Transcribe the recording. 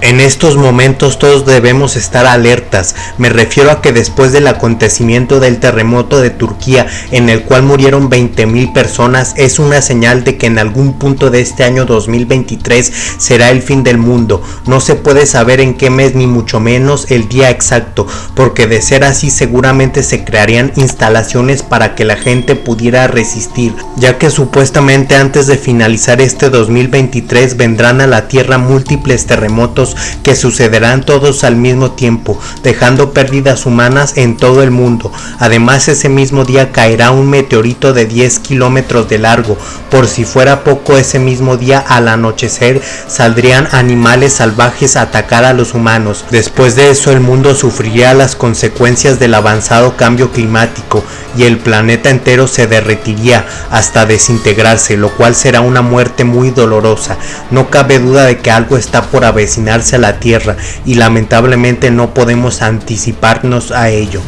En estos momentos todos debemos estar alertas, me refiero a que después del acontecimiento del terremoto de Turquía en el cual murieron 20.000 personas es una señal de que en algún punto de este año 2023 será el fin del mundo, no se puede saber en qué mes ni mucho menos el día exacto, porque de ser así seguramente se crearían instalaciones para que la gente pudiera resistir, ya que supuestamente antes de finalizar este 2023 vendrán a la tierra múltiples terremotos que sucederán todos al mismo tiempo, dejando pérdidas humanas en todo el mundo. Además ese mismo día caerá un meteorito de 10 kilómetros de largo. Por si fuera poco ese mismo día al anochecer saldrían animales salvajes a atacar a los humanos. Después de eso el mundo sufriría las consecuencias del avanzado cambio climático y el planeta entero se derretiría hasta desintegrarse, lo cual será una muerte muy dolorosa. No cabe duda de que algo está por a la Tierra y lamentablemente no podemos anticiparnos a ello.